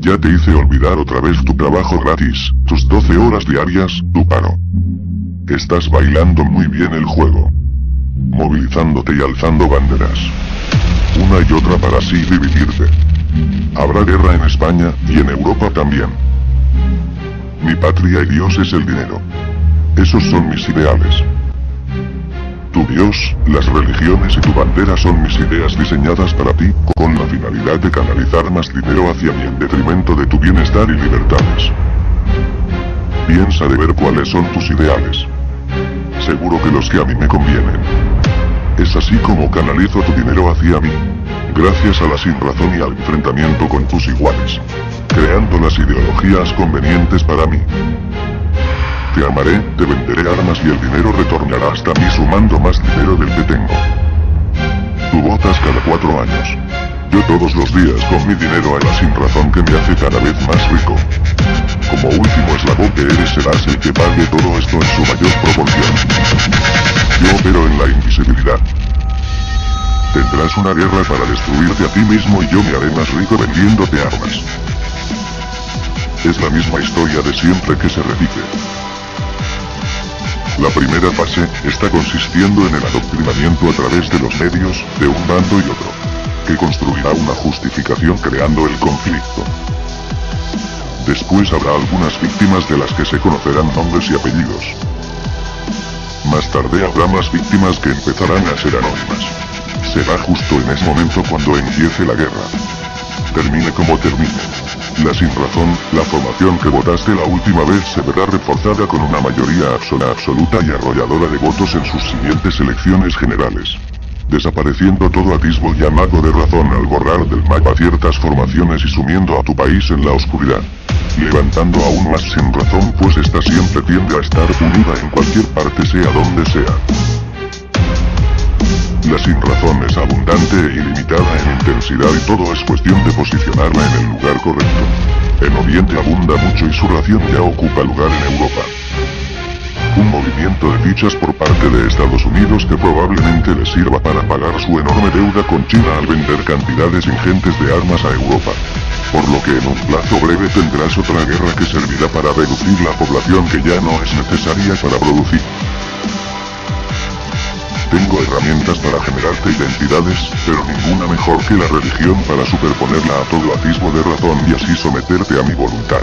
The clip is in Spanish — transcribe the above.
Ya te hice olvidar otra vez tu trabajo gratis, tus 12 horas diarias, tu paro. Estás bailando muy bien el juego. Movilizándote y alzando banderas. Una y otra para así dividirte. Habrá guerra en España, y en Europa también. Mi patria y Dios es el dinero. Esos son mis ideales. Tu Dios, las religiones y tu bandera son mis ideas diseñadas para ti, con la finalidad de canalizar más dinero hacia mí en detrimento de tu bienestar y libertades. Piensa de ver cuáles son tus ideales. Seguro que los que a mí me convienen. Es así como canalizo tu dinero hacia mí. Gracias a la sinrazón y al enfrentamiento con tus iguales. Creando las ideologías convenientes para mí. Te amaré, te venderé armas y el dinero retornará hasta mí sumando más dinero del que tengo. Tú votas cada cuatro años. Yo todos los días con mi dinero a la sin razón que me hace cada vez más rico. Como último eslabón que eres serás el que pague todo esto en su mayor proporción. Yo opero en la invisibilidad. Tendrás una guerra para destruirte a ti mismo y yo me haré más rico vendiéndote armas. Es la misma historia de siempre que se repite. La primera fase, está consistiendo en el adoctrinamiento a través de los medios, de un bando y otro. Que construirá una justificación creando el conflicto. Después habrá algunas víctimas de las que se conocerán nombres y apellidos. Más tarde habrá más víctimas que empezarán a ser anónimas. Será justo en ese momento cuando empiece la guerra. Termine como termine. La sin razón, la formación que votaste la última vez se verá reforzada con una mayoría absoluta y arrolladora de votos en sus siguientes elecciones generales. Desapareciendo todo atisbo y amago de razón al borrar del mapa ciertas formaciones y sumiendo a tu país en la oscuridad. Levantando aún más sin razón pues esta siempre tiende a estar unida en cualquier parte sea donde sea. La sin razón es abundante e ilimitada en intensidad y todo es cuestión de posicionarla en el lugar correcto. En Oriente abunda mucho y su ración ya ocupa lugar en Europa. Un movimiento de fichas por parte de Estados Unidos que probablemente le sirva para pagar su enorme deuda con China al vender cantidades ingentes de armas a Europa. Por lo que en un plazo breve tendrás otra guerra que servirá para reducir la población que ya no es necesaria para producir. Tengo herramientas para generarte identidades, pero ninguna mejor que la religión para superponerla a todo atisbo de razón y así someterte a mi voluntad.